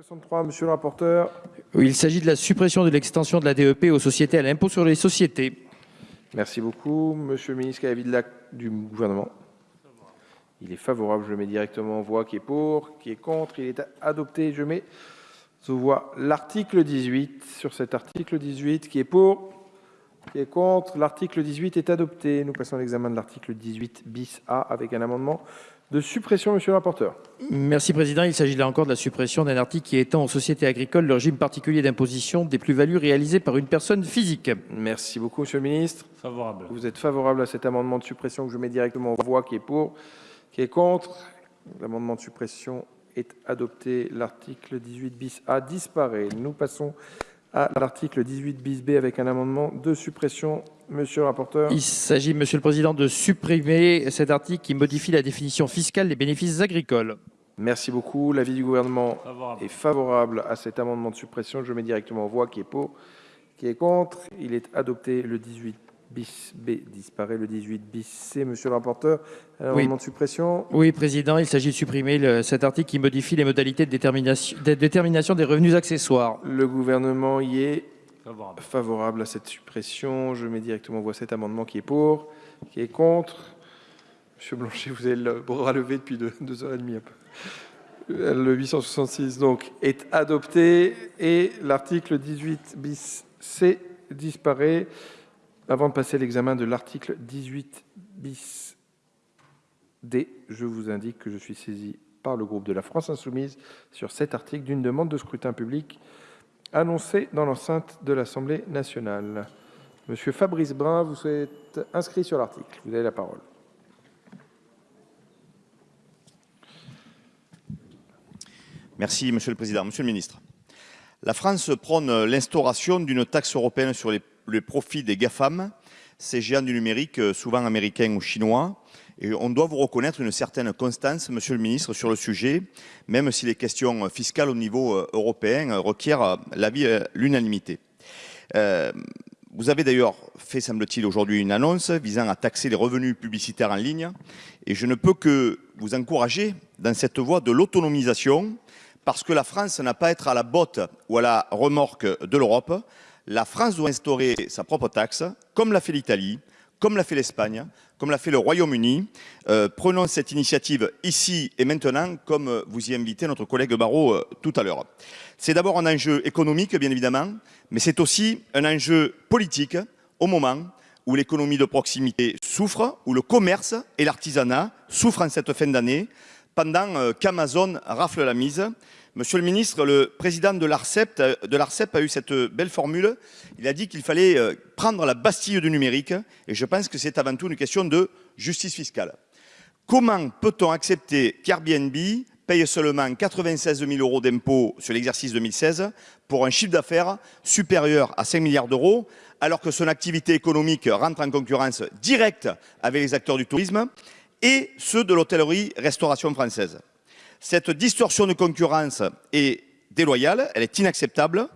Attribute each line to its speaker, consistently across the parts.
Speaker 1: 63, monsieur le rapporteur.
Speaker 2: Oui, il s'agit de la suppression de l'extension de la DEP aux sociétés à l'impôt sur les sociétés.
Speaker 1: Merci beaucoup. Monsieur le ministre, quel est l'avis de la- du gouvernement? Il est favorable. Je mets directement en voix. Qui est pour? Qui est contre? Il est adopté. Je mets aux voix l'article 18. Sur cet article 18, qui est pour? Qui est contre? L'article 18 est adopté. Nous passons à l'examen de l'article 18 bis A avec un amendement de suppression, monsieur le rapporteur.
Speaker 2: Merci Président. Il s'agit là encore de la suppression d'un article qui étend aux sociétés agricoles le régime particulier d'imposition des plus-values réalisées par une personne physique.
Speaker 1: Merci beaucoup, monsieur le ministre.
Speaker 3: Favorable.
Speaker 1: Vous êtes favorable à cet amendement de suppression que je mets directement en voix, qui est pour, qui est contre. L'amendement de suppression est adopté. L'article 18 bis A disparaît. Nous passons à l'article 18 bis B avec un amendement de suppression. Monsieur le rapporteur.
Speaker 2: Il s'agit, Monsieur le Président, de supprimer cet article qui modifie la définition fiscale des bénéfices agricoles.
Speaker 1: Merci beaucoup. L'avis du gouvernement
Speaker 3: Favorable.
Speaker 1: est favorable à cet amendement de suppression. Je mets directement en voix, qui est pour, qui est contre. Il est adopté. Le 18 bis B disparaît. Le 18 bis C, monsieur le rapporteur. Un
Speaker 2: Oui.
Speaker 1: amendement de suppression.
Speaker 2: Oui, Président, il s'agit de supprimer le- cet article qui modifie les modalités de détermination, de détermination des revenus accessoires.
Speaker 1: Le gouvernement y est
Speaker 3: Favorable.
Speaker 1: favorable à cette suppression. Je mets directement en voix cet amendement qui est pour, qui est contre. Monsieur Blanchet, vous avez le bras levé depuis deux, deux heures et demie. un peu. Euh, Le 866 donc est adopté et l'article 18 bis C disparaît. Avant de passer l'examen de l'article 18 bis D, je vous indique que je suis saisi par le groupe de la France Insoumise sur cet article d'une demande de scrutin public annoncé dans l'enceinte de l'Assemblée nationale. Monsieur Fabrice Brun, vous êtes inscrit sur l'article. Vous avez la parole.
Speaker 4: Merci, Monsieur le Président. Monsieur le Ministre, la France prône l'instauration d'une taxe européenne sur les, les profits des GAFAM, ces géants du numérique, euh, souvent américains ou chinois. Et on doit vous reconnaître une certaine constance, Monsieur le Ministre, sur le sujet, même si les questions fiscales au niveau euh, européen euh, requièrent l'unanimité. Vous avez d'ailleurs fait, semble-t-il, aujourd'hui une annonce visant à taxer les revenus publicitaires en ligne. Et je ne peux que vous encourager dans cette voie de l'autonomisation, parce que la France n'a pas à être à la botte ou à la remorque de l'Europe. La France doit instaurer sa propre taxe, comme l'a fait l'Italie, comme l'a fait l'Espagne, comme l'a fait le Royaume-Uni. Euh, prenons cette initiative ici et maintenant, comme euh, vous y invitez notre collègue Barrot euh, tout à l'heure. C'est d'abord un enjeu économique, bien évidemment, mais c'est aussi un enjeu politique au moment où l'économie de proximité souffre, où le commerce et l'artisanat souffrent en cette fin d'année, pendant euh, qu'Amazon rafle la mise. Monsieur le ministre, le président de l'ARCEP, de l'ARCEP a eu cette belle formule. Il a dit qu'il fallait euh, prendre la Bastille du numérique, et je pense que c'est avant tout une question de justice fiscale. Comment peut-on accepter qu'Airbnb paye seulement 96 000 euros d'impôts sur l'exercice 2016 pour un chiffre d'affaires supérieur à 5 milliards d'euros, alors que son activité économique rentre en concurrence directe avec les acteurs du tourisme? Et ceux de l'hôtellerie-restauration française Cette distorsion de concurrence est déloyale, elle est inacceptable.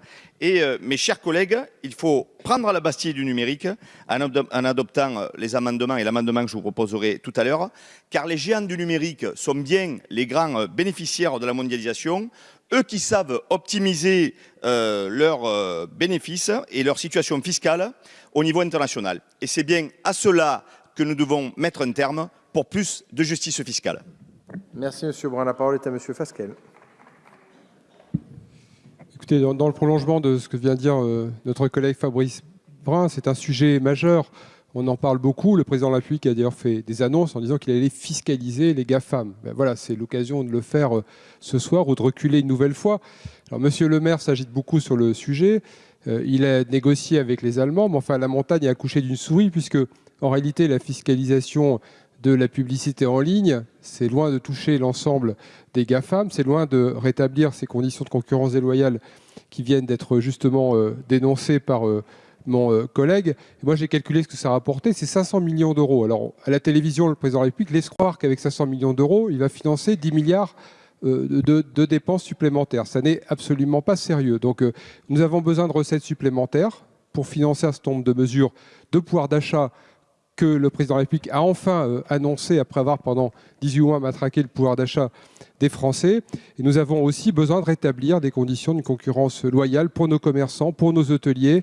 Speaker 4: Et euh, mes chers collègues, il faut prendre la Bastille du numérique en, adop- en adoptant euh, les amendements et l'amendement que je vous proposerai tout à l'heure, car les géants du numérique sont bien les grands euh, bénéficiaires de la mondialisation, eux qui savent optimiser leurs bénéfices et leur situation fiscale au niveau international. Et c'est bien à cela que nous devons mettre un terme pour plus de justice fiscale.
Speaker 1: Merci, Monsieur Brun. La parole est à Monsieur Fasquelle.
Speaker 5: Écoutez, dans, dans le prolongement de ce que vient de dire euh, notre collègue Fabrice Brun, c'est un sujet majeur. On en parle beaucoup. Le président de la République a d'ailleurs fait des annonces en disant qu'il allait fiscaliser les GAFAM. Ben voilà, c'est l'occasion de le faire euh, ce soir ou de reculer une nouvelle fois. Alors, Monsieur le maire s'agite beaucoup sur le sujet. Euh, il a négocié avec les Allemands, mais enfin, la montagne a accouché d'une souris, puisque en réalité, la fiscalisation de la publicité en ligne, c'est loin de toucher l'ensemble des GAFAM, c'est loin de rétablir ces conditions de concurrence déloyale qui viennent d'être justement euh, dénoncées par euh, mon euh, collègue. Et moi, j'ai calculé ce que ça a rapporté, c'est 500 millions d'euros. Alors, à la télévision, le président de la République laisse croire qu'avec 500 millions d'euros, il va financer 10 milliards de, de dépenses supplémentaires. Ça n'est absolument pas sérieux. Donc, nous avons besoin de recettes supplémentaires pour financer un certain nombre de mesures de pouvoir d'achat que le président de la République a enfin euh, annoncé, après avoir pendant 18 mois matraqué le pouvoir d'achat des Français. Et nous avons aussi besoin de rétablir des conditions de concurrence loyale pour nos commerçants, pour nos hôteliers.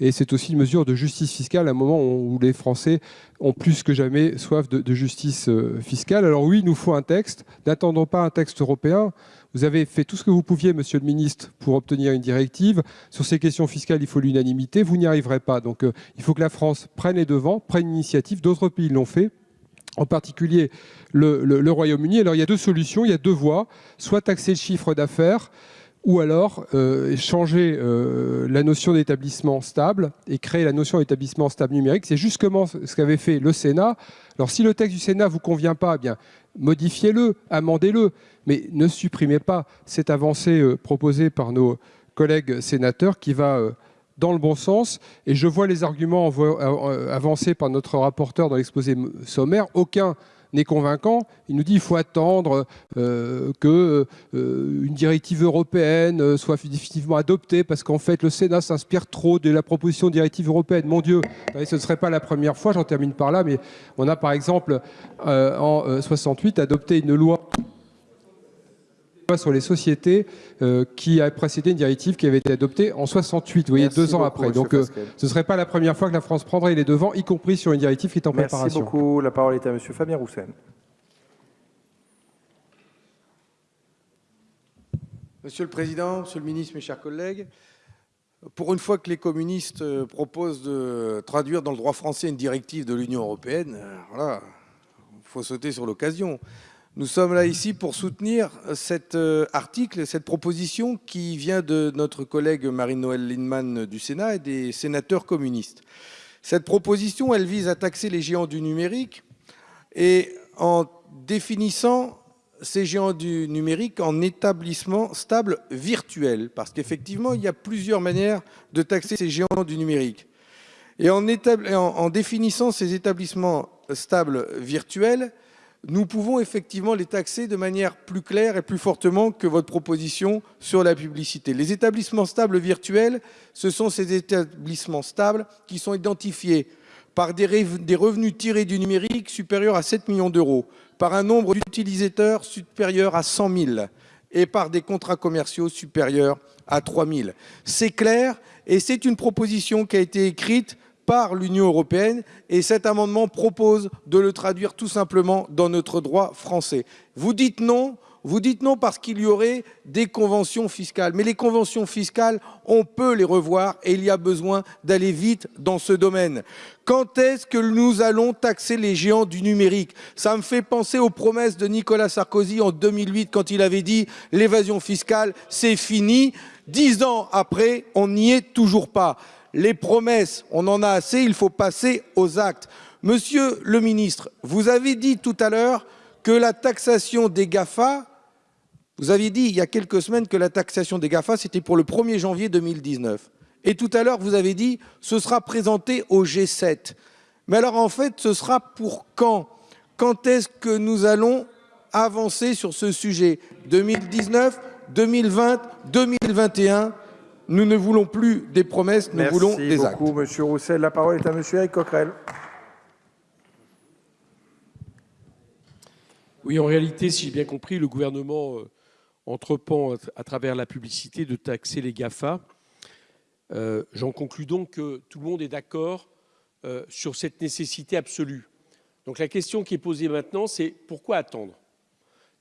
Speaker 5: Et c'est aussi une mesure de justice fiscale à un moment où les Français ont plus que jamais soif de, justice euh, fiscale. Alors oui, il nous faut un texte. N'attendons pas un texte européen. Vous avez fait tout ce que vous pouviez, monsieur le ministre, pour obtenir une directive. Sur ces questions fiscales, il faut l'unanimité. Vous n'y arriverez pas. Donc euh, il faut que la France prenne les devants, prenne l'initiative. D'autres pays l'ont fait en particulier le, le, le Royaume-Uni. Alors il y a deux solutions, il y a deux voies. Soit taxer le chiffre d'affaires, ou alors euh, changer euh, la notion d'établissement stable et créer la notion d'établissement stable numérique. C'est justement ce qu'avait fait le Sénat. Alors si le texte du Sénat vous convient pas, eh bien modifiez-le, amendez-le, mais ne supprimez pas cette avancée euh, proposée par nos collègues sénateurs qui va dans le bon sens. Et je vois les arguments avancés par notre rapporteur dans l'exposé sommaire. Aucun n'est convaincant. Il nous dit qu'il faut attendre euh, qu'une euh, directive européenne soit définitivement adoptée parce qu'en fait le Sénat s'inspire trop de la proposition de directive européenne. Mon Dieu, ce ne serait pas la première fois, j'en termine par là, mais on a par exemple euh, en 68 adopté une loi sur les sociétés euh, qui a précédé une directive qui avait été adoptée en 68, vous voyez,
Speaker 1: Merci
Speaker 5: deux ans
Speaker 1: beaucoup,
Speaker 5: après. Donc euh, ce ne serait pas la première fois que la France prendrait les devants, y compris sur une directive qui est en
Speaker 1: Merci
Speaker 5: préparation.
Speaker 1: beaucoup. La parole est à Monsieur Fabien Roussel.
Speaker 3: Monsieur le Président, Monsieur le Ministre, mes chers collègues, pour une fois que les communistes euh, proposent de traduire dans le droit français une directive de l'Union européenne, voilà, il faut sauter sur l'occasion. Nous sommes là ici pour soutenir cet euh, article, cette proposition qui vient de notre collègue Marine-Noël Lindemann du Sénat et des sénateurs communistes. Cette proposition, elle vise à taxer les géants du numérique et en définissant ces géants du numérique en établissement stable virtuel. Parce qu'effectivement, il y a plusieurs manières de taxer ces géants du numérique. Et en définissant ces établissements stables virtuels, nous pouvons effectivement les taxer de manière plus claire et plus fortement que votre proposition sur la publicité. Les établissements stables virtuels, ce sont ces établissements stables qui sont identifiés par des, rev- des revenus tirés du numérique supérieurs à 7 millions d'euros, par un nombre d'utilisateurs supérieur à 100 000 et par des contrats commerciaux supérieurs à 3 000. C'est clair et c'est une proposition qui a été écrite par l'Union européenne et cet amendement propose de le traduire tout simplement dans notre droit français. Vous dites non, vous dites non parce qu'il y aurait des conventions fiscales. Mais les conventions fiscales, on peut les revoir et il y a besoin d'aller vite dans ce domaine. Quand est-ce que nous allons taxer les géants du numérique? Ça me fait penser aux promesses de Nicolas Sarkozy en 2008 quand il avait dit l'évasion fiscale, c'est fini. Dix ans après, on n'y est toujours pas. Les promesses, on en a assez, il faut passer aux actes. Monsieur le ministre, vous avez dit tout à l'heure que la taxation des GAFA, vous aviez dit il y a quelques semaines que la taxation des GAFA, c'était pour le 1er janvier 2019. Et tout à l'heure, vous avez dit ce sera présenté au G7. Mais alors en fait, ce sera pour quand? Quand est-ce que nous allons avancer sur ce sujet? 2019, 2020, 2021 Nous ne voulons plus des promesses, nous
Speaker 1: Merci
Speaker 3: voulons des actes.
Speaker 1: beaucoup, Monsieur Roussel. La parole est à Monsieur Eric Coquerel.
Speaker 6: Oui, en réalité, si j'ai bien compris, le gouvernement euh, entreprend à, travers la publicité de taxer les GAFA. Euh, J'en conclus donc que tout le monde est d'accord euh, sur cette nécessité absolue. Donc la question qui est posée maintenant, c'est pourquoi attendre?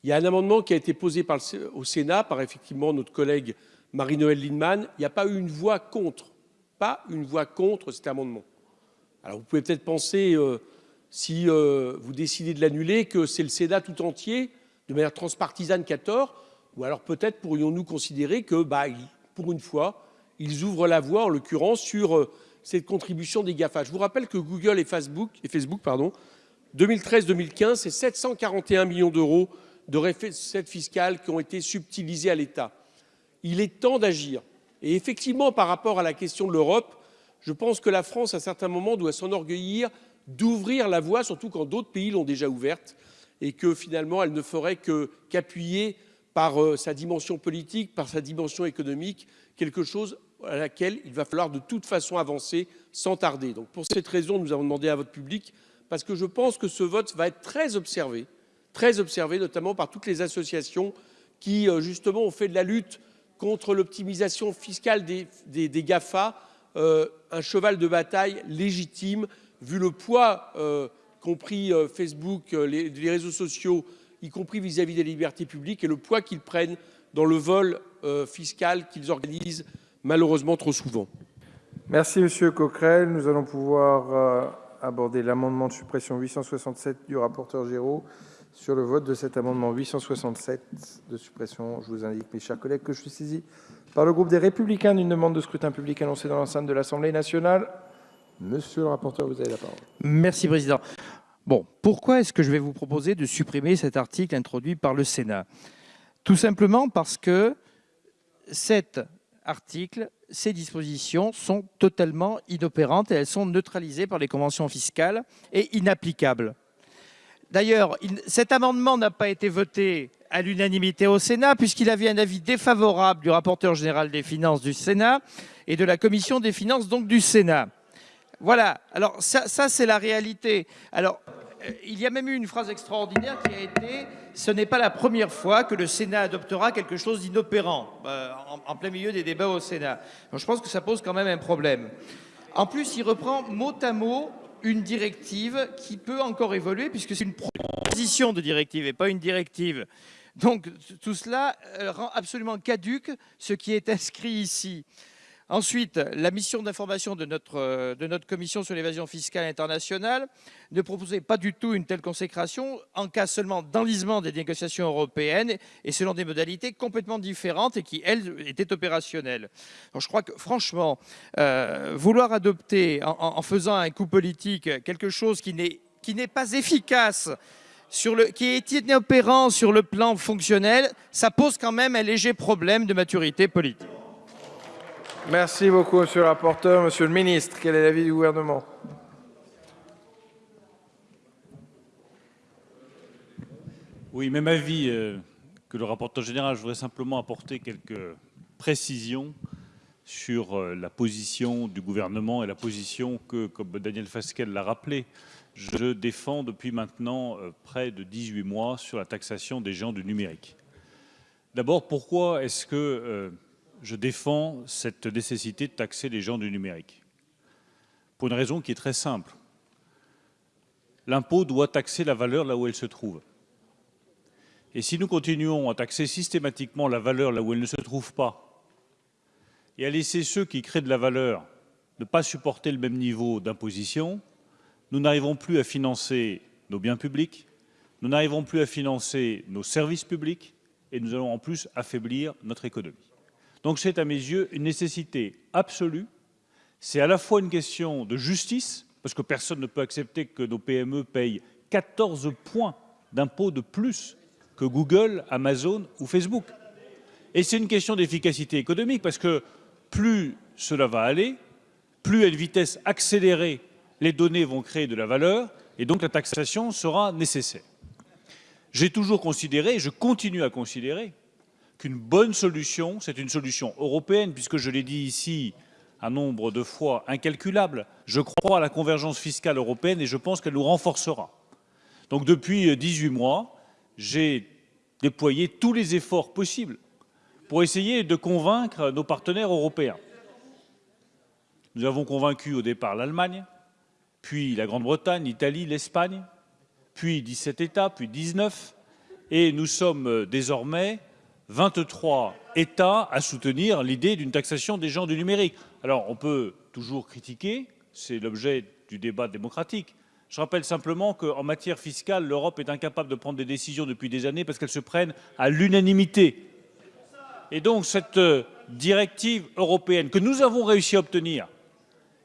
Speaker 6: Il y a un amendement qui a été posé par le Sé- au Sénat par effectivement notre collègue Marie-Noël Lindemann. Il n'y a pas eu une voix contre, pas une voix contre cet amendement. Alors vous pouvez peut-être penser, euh, si euh, vous décidez de l'annuler, que c'est le Sénat tout entier, de manière transpartisane, qui a tort, ou alors peut-être pourrions-nous considérer que, bah, pour une fois, ils ouvrent la voie, en l'occurrence, sur euh, cette contribution des GAFA. Je vous rappelle que Google et Facebook, Facebook pardon, 2013-2015, c'est 741 millions d'euros de recettes fiscales qui ont été subtilisées à l'État. Il est temps d'agir. Et effectivement, par rapport à la question de l'Europe, je pense que la France, à certains moments, doit s'enorgueillir d'ouvrir la voie, surtout quand d'autres pays l'ont déjà ouverte, et que finalement, elle ne ferait qu'appuyer par euh, sa dimension politique, par sa dimension économique, quelque chose à laquelle il va falloir de toute façon avancer sans tarder. Donc pour cette raison, nous avons demandé à votre public, parce que je pense que ce vote va être très observé, très observé, notamment par toutes les associations qui, euh, justement, ont fait de la lutte contre l'optimisation fiscale des, GAFA euh, un cheval de bataille légitime, vu le poids, euh, compris euh, Facebook, euh, les, réseaux sociaux, y compris vis-à-vis -vis des libertés publiques, et le poids qu'ils prennent dans le vol fiscal qu'ils organisent malheureusement trop souvent.
Speaker 1: Merci Monsieur Coquerel. Nous allons pouvoir aborder l'amendement de suppression 867 du rapporteur Géraud sur le vote de cet amendement 867 de suppression. Je vous indique, mes chers collègues, que je suis saisi par le groupe des Républicains d'une demande de scrutin public annoncée dans l'enceinte de l'Assemblée nationale. Monsieur le rapporteur, vous avez la parole.
Speaker 2: Merci Président. Bon, pourquoi est-ce que je vais vous proposer de supprimer cet article introduit par le Sénat? Tout simplement parce que cet article, ces dispositions sont totalement inopérantes et elles sont neutralisées par les conventions fiscales et inapplicables. D'ailleurs, cet amendement n'a pas été voté à l'unanimité au Sénat puisqu'il avait un avis défavorable du rapporteur général des finances du Sénat et de la commission des finances donc du Sénat. Voilà, alors ça, c'est la réalité. Alors, euh, il y a même eu une phrase extraordinaire qui a été « ce n'est pas la première fois que le Sénat adoptera quelque chose d'inopérant euh, en, plein milieu des débats au Sénat ». Je pense que ça pose quand même un problème. En plus, il reprend mot à mot une directive qui peut encore évoluer puisque c'est une proposition de directive et pas une directive. Donc tout cela euh, rend absolument caduque ce qui est inscrit ici. Ensuite, la mission d'information de notre, euh, de notre commission sur l'évasion fiscale internationale ne proposait pas du tout une telle consécration en cas seulement d'enlisement des négociations européennes et selon des modalités complètement différentes et qui, elles, étaient opérationnelles. Je crois que, franchement, euh, vouloir adopter, en, faisant un coup politique, quelque chose qui n'est pas efficace qui est inopérant sur le plan fonctionnel, ça pose quand même un léger problème de maturité politique.
Speaker 1: Merci beaucoup, monsieur le rapporteur. Monsieur le ministre, quel est l'avis du gouvernement?
Speaker 7: Oui, même avis euh, que le rapporteur général. Je voudrais simplement apporter quelques précisions sur euh, la position du gouvernement et la position que, comme Daniel Fasquelle l'a rappelé, je défends depuis maintenant euh, près de 18 mois sur la taxation des géants du numérique. D'abord, pourquoi est-ce que je défends cette nécessité de taxer les gens du numérique. Pour une raison qui est très simple. L'impôt doit taxer la valeur là où elle se trouve. Et si nous continuons à taxer systématiquement la valeur là où elle ne se trouve pas, et à laisser ceux qui créent de la valeur ne pas supporter le même niveau d'imposition, nous n'arriverons plus à financer nos biens publics, nous n'arriverons plus à financer nos services publics, et nous allons en plus affaiblir notre économie. Donc c'est à mes yeux une nécessité absolue. C'est à la fois une question de justice, parce que personne ne peut accepter que nos PME payent 14 points d'impôts de plus que Google, Amazon ou Facebook. Et c'est une question d'efficacité économique, parce que plus cela va aller, plus à une vitesse accélérée, les données vont créer de la valeur, et donc la taxation sera nécessaire. J'ai toujours considéré, et je continue à considérer, qu'une bonne solution, c'est une solution européenne, puisque je l'ai dit ici un nombre de fois incalculable, je crois à la convergence fiscale européenne et je pense qu'elle nous renforcera. Donc depuis 18 mois, j'ai déployé tous les efforts possibles pour essayer de convaincre nos partenaires européens. Nous avons convaincu au départ l'Allemagne, puis la Grande-Bretagne, l'Italie, l'Espagne, puis 17 États, puis 19, et nous sommes désormais 23 États à soutenir l'idée d'une taxation des gens du numérique. Alors, on peut toujours critiquer, c'est l'objet du débat démocratique. Je rappelle simplement qu'en matière fiscale, l'Europe est incapable de prendre des décisions depuis des années parce qu'elles se prennent à l'unanimité. Et donc, cette euh, directive européenne que nous avons réussi à obtenir,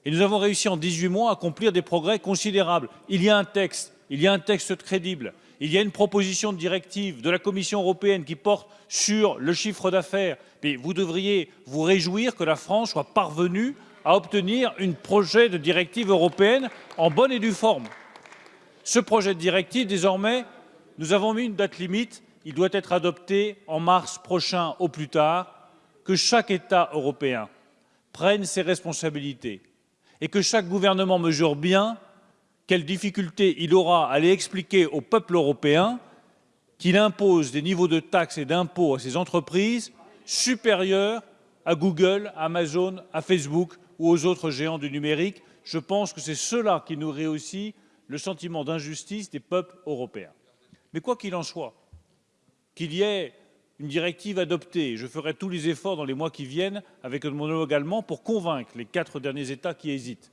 Speaker 7: et nous avons réussi en 18 mois à accomplir des progrès considérables. Il y a un texte, il y a un texte crédible, il y a une proposition de directive de la Commission européenne qui porte sur le chiffre d'affaires. Mais vous devriez vous réjouir que la France soit parvenue à obtenir un projet de directive européenne en bonne et due forme. Ce projet de directive, désormais, nous avons mis une date limite. Il doit être adopté en mars prochain au plus tard. Que chaque État européen prenne ses responsabilités et que chaque gouvernement mesure bien quelles difficultés il aura à aller expliquer au peuple européen qu'il impose des niveaux de taxes et d'impôts à ces entreprises supérieurs à Google, à Amazon, à Facebook ou aux autres géants du numérique. Je pense que c'est cela qui nourrit aussi le sentiment d'injustice des peuples européens. Mais quoi qu'il en soit, qu'il y ait une directive adoptée, je ferai tous les efforts dans les mois qui viennent avec mon homologue allemand pour convaincre les quatre derniers États qui hésitent,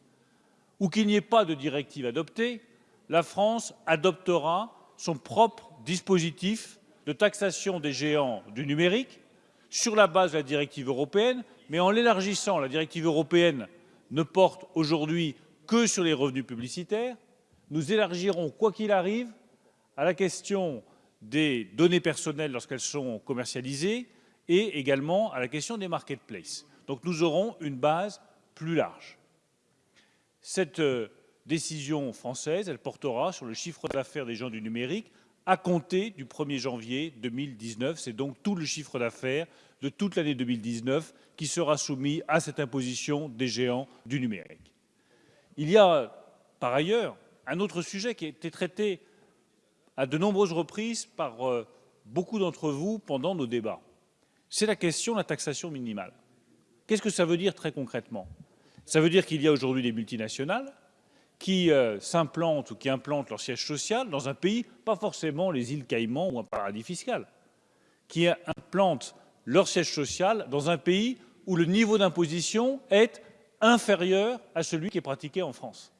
Speaker 7: ou qu'il n'y ait pas de directive adoptée, la France adoptera son propre dispositif de taxation des géants du numérique sur la base de la directive européenne, mais en l'élargissant. La directive européenne ne porte aujourd'hui que sur les revenus publicitaires. Nous élargirons, quoi qu'il arrive, à la question des données personnelles lorsqu'elles sont commercialisées et également à la question des marketplaces. Donc nous aurons une base plus large. Cette euh, décision française, portera sur le chiffre d'affaires des gens du numérique à compter du 1er janvier 2019. C'est donc tout le chiffre d'affaires de toute l'année 2019 qui sera soumis à cette imposition des géants du numérique. Il y a par ailleurs un autre sujet qui a été traité à de nombreuses reprises par euh, beaucoup d'entre vous pendant nos débats. C'est la question de la taxation minimale. Qu'est-ce que ça veut dire très concrètement? Ça veut dire qu'il y a aujourd'hui des multinationales qui euh, s'implantent ou qui implantent leur siège social dans un pays, pas forcément les îles Caïmans ou un paradis fiscal, qui implantent leur siège social dans un pays où le niveau d'imposition est inférieur à celui qui est pratiqué en France.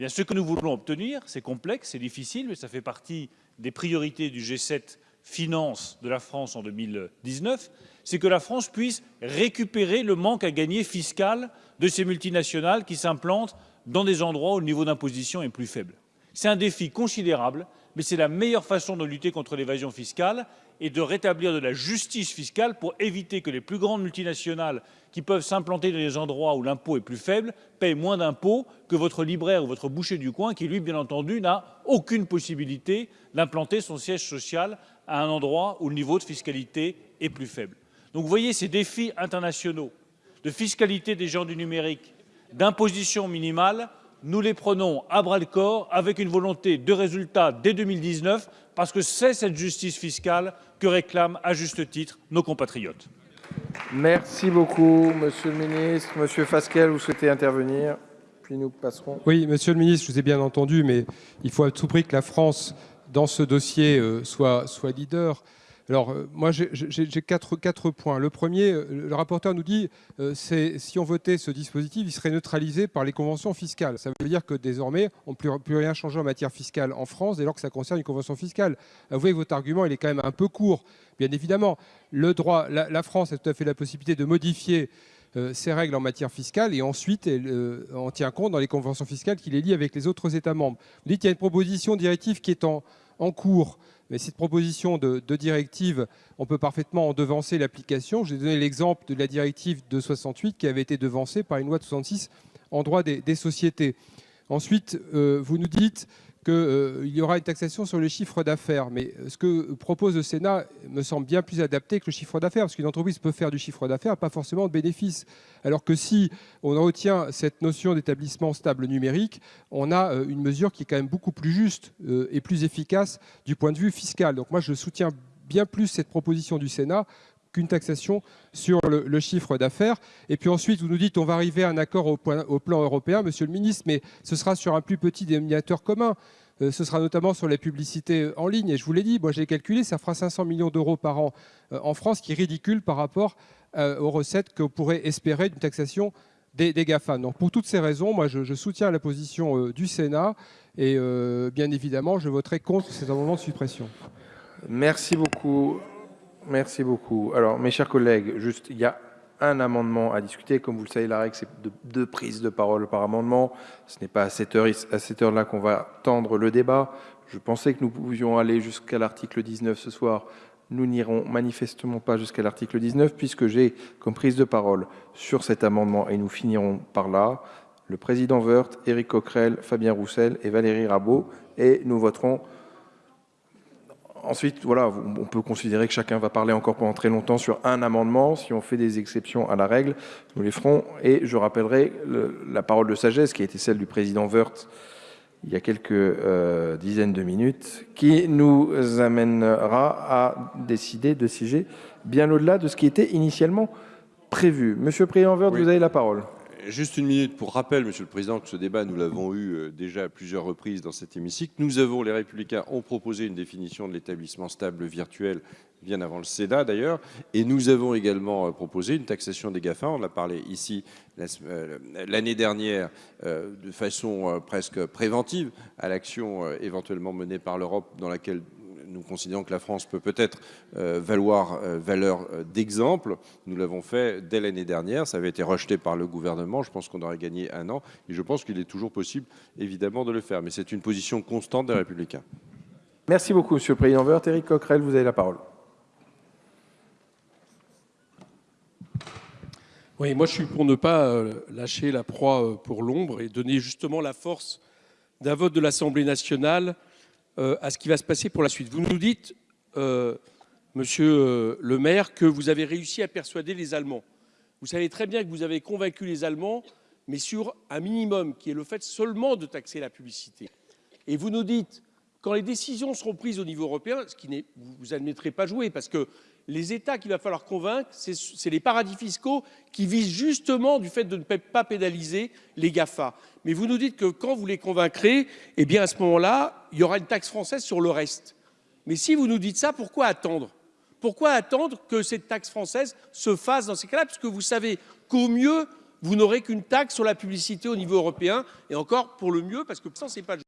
Speaker 7: Eh ce que nous voulons obtenir, c'est complexe, c'est difficile, mais ça fait partie des priorités du G7 Finances de la France en 2019, c'est que la France puisse récupérer le manque à gagner fiscal de ces multinationales qui s'implantent dans des endroits où le niveau d'imposition est plus faible. C'est un défi considérable, mais c'est la meilleure façon de lutter contre l'évasion fiscale et de rétablir de la justice fiscale pour éviter que les plus grandes multinationales qui peuvent s'implanter dans des endroits où l'impôt est plus faible payent moins d'impôts que votre libraire ou votre boucher du coin qui, lui, bien entendu, n'a aucune possibilité d'implanter son siège social à un endroit où le niveau de fiscalité est plus faible. Donc voyez ces défis internationaux de fiscalité des gens du numérique, d'imposition minimale, nous les prenons à bras-le-corps avec une volonté de résultat dès 2019 parce que c'est cette justice fiscale que réclament à juste titre nos compatriotes.
Speaker 1: Merci beaucoup, monsieur le ministre. Monsieur Fasquelle, vous souhaitez intervenir Puis nous passerons.
Speaker 5: Oui, monsieur le ministre, je vous ai bien entendu, mais il faut à tout prix que la France, dans ce dossier, euh, soit, soit leader. Alors, euh, moi, j'ai quatre, points. Le premier, euh, le rapporteur nous dit euh, si on votait ce dispositif, il serait neutralisé par les conventions fiscales. Ça veut dire que désormais, on ne peut plus rien changer en matière fiscale en France dès lors que ça concerne une convention fiscale. Vous voyez, votre argument, il est quand même un peu court. Bien évidemment, la, France a tout à fait la possibilité de modifier ses règles en matière fiscale et ensuite elle en tient compte dans les conventions fiscales qui les lient avec les autres États membres. Vous dites qu'il y a une proposition directive qui est en cours. Mais cette proposition de, directive, on peut parfaitement en devancer l'application. J'ai donné l'exemple de la directive de 68 qui avait été devancée par une loi de 66 en droit des, sociétés. Ensuite, euh, vous nous dites qu'il euh, y aura une taxation sur le chiffre d'affaires. Mais ce que propose le Sénat me semble bien plus adapté que le chiffre d'affaires, parce qu'une entreprise peut faire du chiffre d'affaires, pas forcément de bénéfices. Alors que si on retient cette notion d'établissement stable numérique, on a euh, une mesure qui est quand même beaucoup plus juste euh, et plus efficace du point de vue fiscal. Donc moi, je soutiens bien plus cette proposition du Sénat qu'une taxation sur le, chiffre d'affaires. Et puis ensuite, vous nous dites on va arriver à un accord au, plan européen, monsieur le ministre, mais ce sera sur un plus petit dénominateur commun. Euh, ce sera notamment sur les publicités en ligne. Et je vous l'ai dit, moi j'ai calculé, ça fera 500 millions d'euros par an euh, en France, qui est ridicule par rapport euh, aux recettes qu'on pourrait espérer d'une taxation des, des, GAFA. Donc pour toutes ces raisons, moi je, je soutiens la position du Sénat et bien évidemment je voterai contre cet amendement de suppression.
Speaker 1: Merci beaucoup. Merci beaucoup. Alors, mes chers collègues, juste, il y a un amendement à discuter. Comme vous le savez, la règle, c'est de deux prises de parole par amendement. Ce n'est pas à cette heure, là qu'on va tendre le débat. Je pensais que nous pouvions aller jusqu'à l'article 19 ce soir. Nous n'irons manifestement pas jusqu'à l'article 19 puisque j'ai comme prise de parole sur cet amendement et nous finirons par là le président Woerth, Éric Coquerel, Fabien Roussel et Valérie Rabault et nous voterons Ensuite, voilà, on peut considérer que chacun va parler encore pendant très longtemps sur un amendement. Si on fait des exceptions à la règle, nous les ferons. Et je rappellerai la parole de sagesse qui a été celle du président Wörth il y a quelques euh, dizaines de minutes, qui nous amènera à décider de siéger bien au-delà de ce qui était initialement prévu. Monsieur Préhenvert,
Speaker 8: Oui.
Speaker 1: vous avez la parole.
Speaker 8: Juste une minute pour rappel, Monsieur le Président, que ce débat, nous l'avons eu euh, déjà à plusieurs reprises dans cet hémicycle. Nous avons, les Républicains ont proposé une définition de l'établissement stable virtuel bien avant le Sénat d'ailleurs, et nous avons également euh, proposé une taxation des GAFA. On en a parlé ici la euh, l'année dernière de façon presque préventive à l'action éventuellement menée par l'Europe, dans laquelle nous considérons que la France peut peut-être euh, valoir euh, valeur euh, d'exemple. Nous l'avons fait dès l'année dernière. Ça avait été rejeté par le gouvernement. Je pense qu'on aurait gagné un an. Et je pense qu'il est toujours possible, évidemment, de le faire. Mais c'est une position constante des Républicains.
Speaker 1: Merci beaucoup, Monsieur Préhenvert. Éric Coquerel, vous avez la parole.
Speaker 6: Oui, moi je suis pour ne pas lâcher la proie pour l'ombre et donner justement la force d'un vote de l'Assemblée nationale euh, à ce qui va se passer pour la suite. Vous nous dites, euh, monsieur euh, le maire, que vous avez réussi à persuader les Allemands. Vous savez très bien que vous avez convaincu les Allemands, mais sur un minimum qui est le fait seulement de taxer la publicité. Et vous nous dites, quand les décisions seront prises au niveau européen, ce qui vous admettrez pas jouer, parce que les États qu'il va falloir convaincre, c'est les paradis fiscaux qui visent justement du fait de ne pas pénaliser les GAFA. Mais vous nous dites que quand vous les convaincrez, eh bien à ce moment-là, il y aura une taxe française sur le reste. Mais si vous nous dites ça, pourquoi attendre? Pourquoi attendre que cette taxe française se fasse dans ces cas-là? Puisque vous savez qu'au mieux, vous n'aurez qu'une taxe sur la publicité au niveau européen, et encore pour le mieux, parce que ça, c'est pas le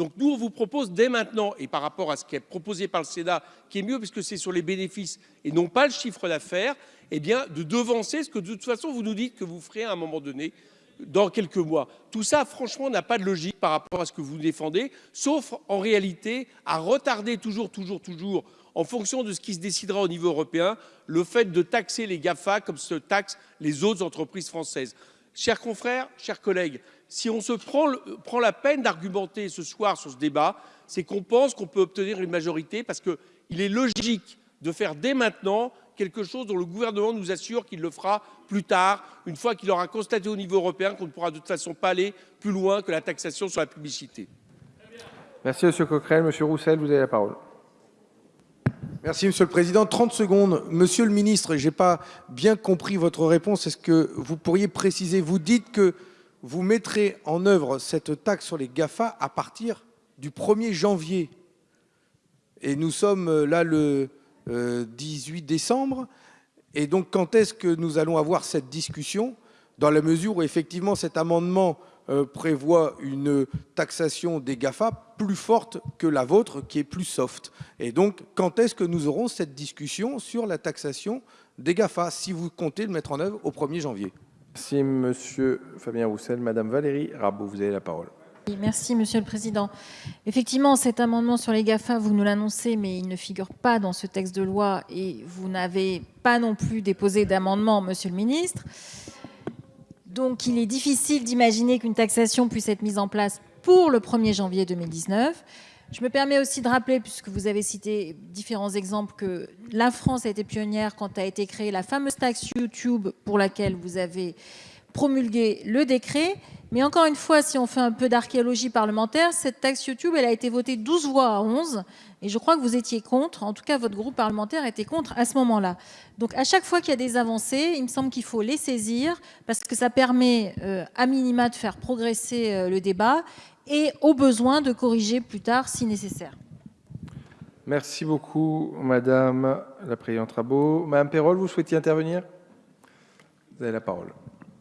Speaker 6: donc nous, on vous propose dès maintenant, et par rapport à ce qui est proposé par le Sénat, qui est mieux puisque c'est sur les bénéfices et non pas le chiffre d'affaires, eh bien de devancer ce que de toute façon vous nous dites que vous ferez à un moment donné dans quelques mois. Tout ça, franchement, n'a pas de logique par rapport à ce que vous défendez, sauf en réalité à retarder toujours, toujours, toujours, en fonction de ce qui se décidera au niveau européen, le fait de taxer les GAFA comme se taxent les autres entreprises françaises. Chers confrères, chers collègues, si on se prend, le- prend la peine d'argumenter ce soir sur ce débat, c'est qu'on pense qu'on peut obtenir une majorité parce qu'il est logique de faire dès maintenant quelque chose dont le gouvernement nous assure qu'il le fera plus tard, une fois qu'il aura constaté au niveau européen qu'on ne pourra de toute façon pas aller plus loin que la taxation sur la publicité.
Speaker 1: Merci, Monsieur Coquerel. Monsieur Roussel, vous avez la parole.
Speaker 3: Merci, Monsieur le Président. 30 secondes. Monsieur le ministre, je n'ai pas bien compris votre réponse. Est-ce que vous pourriez préciser? Vous dites que vous mettrez en œuvre cette taxe sur les GAFA à partir du 1er janvier. Et nous sommes euh, là le euh, 18 décembre. Et donc, quand est-ce que nous allons avoir cette discussion? Dans la mesure où, effectivement, cet amendement euh, prévoit une taxation des GAFA plus forte que la vôtre, qui est plus soft. Et donc, quand est-ce que nous aurons cette discussion sur la taxation des GAFA, si vous comptez le mettre en œuvre au 1er janvier?
Speaker 1: Merci, Monsieur Fabien Roussel. Madame Valérie Rabault, vous avez la parole.
Speaker 9: Merci, Monsieur le Président. Effectivement, cet amendement sur les GAFA, vous nous l'annoncez, mais il ne figure pas dans ce texte de loi et vous n'avez pas non plus déposé d'amendement, Monsieur le Ministre. Donc, il est difficile d'imaginer qu'une taxation puisse être mise en place pour le 1er janvier 2019. Je me permets aussi de rappeler, puisque vous avez cité différents exemples, que la France a été pionnière quand a été créée la fameuse taxe YouTube pour laquelle vous avez promulgué le décret. Mais encore une fois, si on fait un peu d'archéologie parlementaire, cette taxe YouTube, elle a été votée 12 voix à 11. Et je crois que vous étiez contre. En tout cas, votre groupe parlementaire était contre à ce moment-là. Donc, à chaque fois qu'il y a des avancées, il me semble qu'il faut les saisir parce que ça permet, euh, à minima, de faire progresser euh, le débat et, au besoin, de corriger plus tard si nécessaire.
Speaker 1: Merci beaucoup, Madame la Présidente Rabault. Madame Perrol, vous souhaitiez intervenir? Vous avez la parole.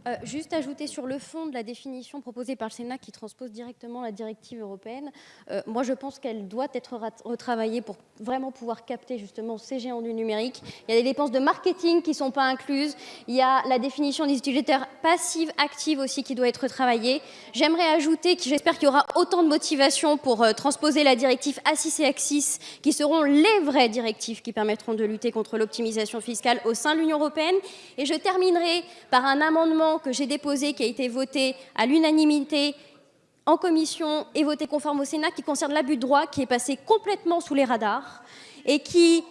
Speaker 10: Euh, juste ajouter sur le fond de la définition proposée par le Sénat qui transpose directement la directive européenne, euh, moi je pense qu'elle doit être retravaillée pour vraiment pouvoir capter justement ces géants du numérique. Il y a des dépenses de marketing qui ne sont pas incluses, il y a la définition des utilisateurs passives, actives aussi qui doit être retravaillée. J'aimerais ajouter que j'espère qu'il y aura autant de motivation pour euh, transposer la directive A6 et AXIS qui seront les vraies directives qui permettront de lutter contre l'optimisation fiscale au sein de l'Union européenne. Et je terminerai par un amendement que j'ai déposé, qui a été voté à l'unanimité en commission et voté conforme au Sénat, qui concerne l'abus de droit, qui est passé complètement sous les radars et qui,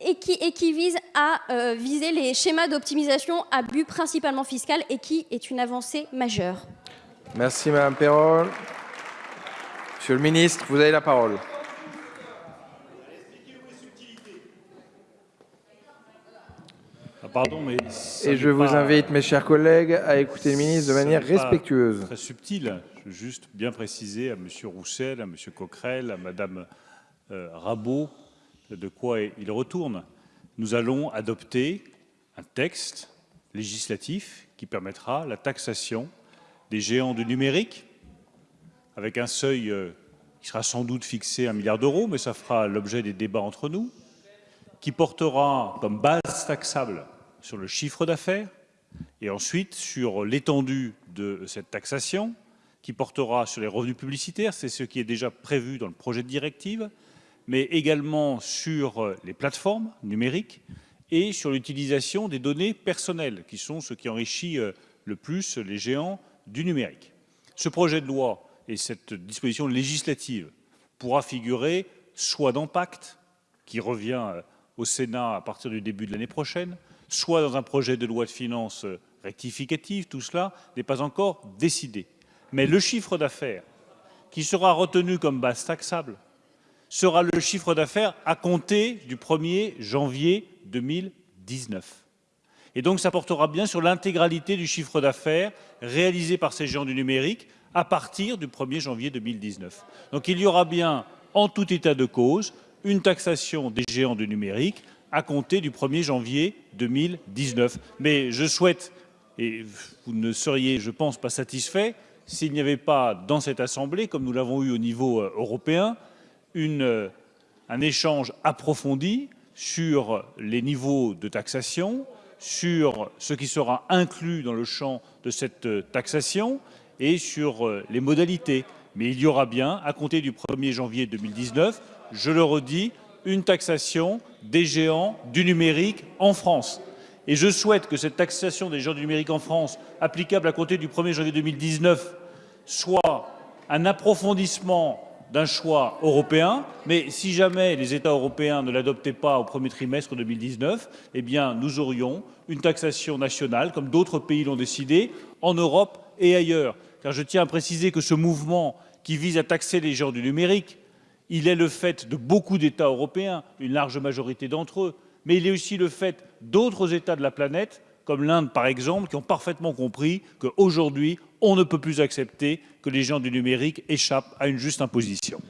Speaker 10: et qui, et qui vise à euh, viser les schémas d'optimisation à but principalement fiscal et qui est une avancée majeure.
Speaker 1: Merci, Madame Perrol. Monsieur le ministre, vous avez la parole.
Speaker 7: Pardon, mais
Speaker 1: Et je vous invite, mes chers collègues, à écouter le ministre de manière respectueuse.
Speaker 7: Très subtil. Je veux juste bien préciser à M. Roussel, à M. Coquerel, à Mme euh, Rabault de quoi il retourne. Nous allons adopter un texte législatif qui permettra la taxation des géants du numérique avec un seuil euh, qui sera sans doute fixé à 1 milliard d'euros, mais ça fera l'objet des débats entre nous, qui portera comme base taxable sur le chiffre d'affaires et ensuite sur l'étendue de cette taxation, qui portera sur les revenus publicitaires, c'est ce qui est déjà prévu dans le projet de directive, mais également sur les plateformes numériques et sur l'utilisation des données personnelles, qui sont ce qui enrichit euh, le plus les géants du numérique. Ce projet de loi et cette disposition législative pourra figurer soit dans Pacte, qui revient euh, au Sénat à partir du début de l'année prochaine, soit dans un projet de loi de finances rectificative. Tout cela n'est pas encore décidé. Mais le chiffre d'affaires qui sera retenu comme base taxable sera le chiffre d'affaires à compter du 1er janvier 2019. Et donc ça portera bien sur l'intégralité du chiffre d'affaires réalisé par ces géants du numérique à partir du 1er janvier 2019. Donc il y aura bien, en tout état de cause, une taxation des géants du numérique à compter du 1er janvier 2019. Mais je souhaite, et vous ne seriez, je pense, pas satisfait, s'il n'y avait pas dans cette Assemblée, comme nous l'avons eu au niveau euh, européen, euh, un échange approfondi sur les niveaux de taxation, sur ce qui sera inclus dans le champ de cette euh, taxation et sur les modalités. Mais il y aura bien, à compter du 1er janvier 2019, je le redis, une taxation des géants du numérique en France. Et je souhaite que cette taxation des géants du numérique en France, applicable à compter du 1er janvier 2019, soit un approfondissement d'un choix européen, mais si jamais les États européens ne l'adoptaient pas au premier trimestre 2019, eh bien, nous aurions une taxation nationale, comme d'autres pays l'ont décidé, en Europe et ailleurs. Car je tiens à préciser que ce mouvement qui vise à taxer les gens du numérique, il est le fait de beaucoup d'États européens, une large majorité d'entre eux, mais il est aussi le fait d'autres États de la planète, comme l'Inde par exemple, qui ont parfaitement compris qu'aujourd'hui, on ne peut plus accepter que les gens du numérique échappent à une juste imposition.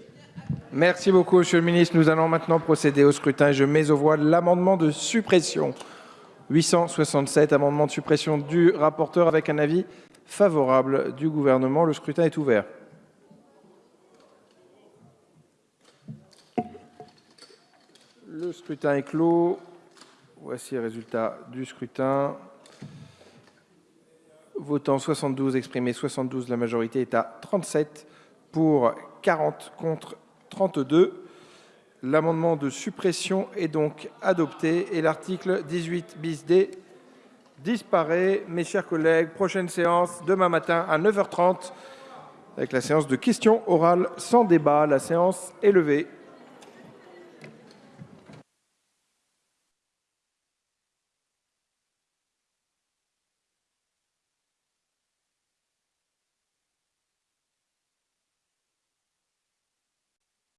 Speaker 1: Merci beaucoup, Monsieur le Ministre. Nous allons maintenant procéder au scrutin. Je mets aux voix l'amendement de suppression 867, amendement de suppression du rapporteur avec un avis favorable du gouvernement. Le scrutin est ouvert. Le scrutin est clos. Voici le résultat du scrutin. Votant 72, exprimé 72, la majorité est à 37 pour 40 contre 32. L'amendement de suppression est donc adopté et l'article 18 bis D disparaît. Mes chers collègues, prochaine séance demain matin à 9h30 avec la séance de questions orales sans débat. La séance est levée.